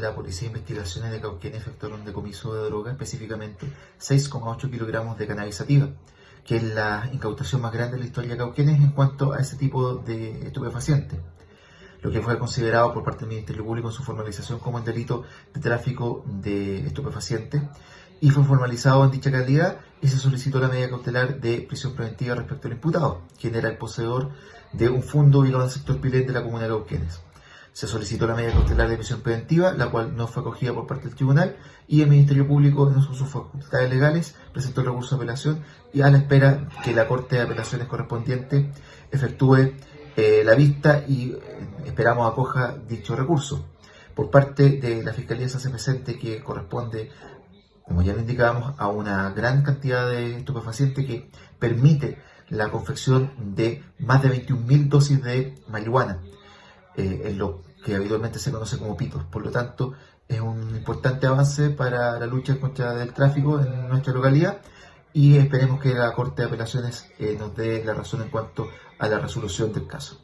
la Policía de Investigaciones de Cauquenes efectuaron decomiso de droga, específicamente 6,8 kilogramos de cannabis sativa, que es la incautación más grande de la historia de Cauquenes en cuanto a ese tipo de estupefacientes lo que fue considerado por parte del Ministerio Público en su formalización como un delito de tráfico de estupefacientes y fue formalizado en dicha calidad y se solicitó la medida cautelar de prisión preventiva respecto al imputado, quien era el poseedor de un fondo ubicado en el sector Pilet de la comuna de Cauquenes. Se solicitó la medida cautelar de prisión preventiva, la cual no fue acogida por parte del tribunal y el Ministerio Público, en sus facultades legales, presentó el recurso de apelación y a la espera que la Corte de Apelaciones correspondiente efectúe eh, la vista y eh, esperamos acoja dicho recurso. Por parte de la Fiscalía se hace presente que corresponde, como ya lo indicábamos, a una gran cantidad de estupefacientes que permite la confección de más de 21.000 dosis de marihuana, eh, en lo que habitualmente se conoce como pitos. Por lo tanto, es un importante avance para la lucha contra el tráfico en nuestra localidad y esperemos que la Corte de Apelaciones nos dé la razón en cuanto a la resolución del caso.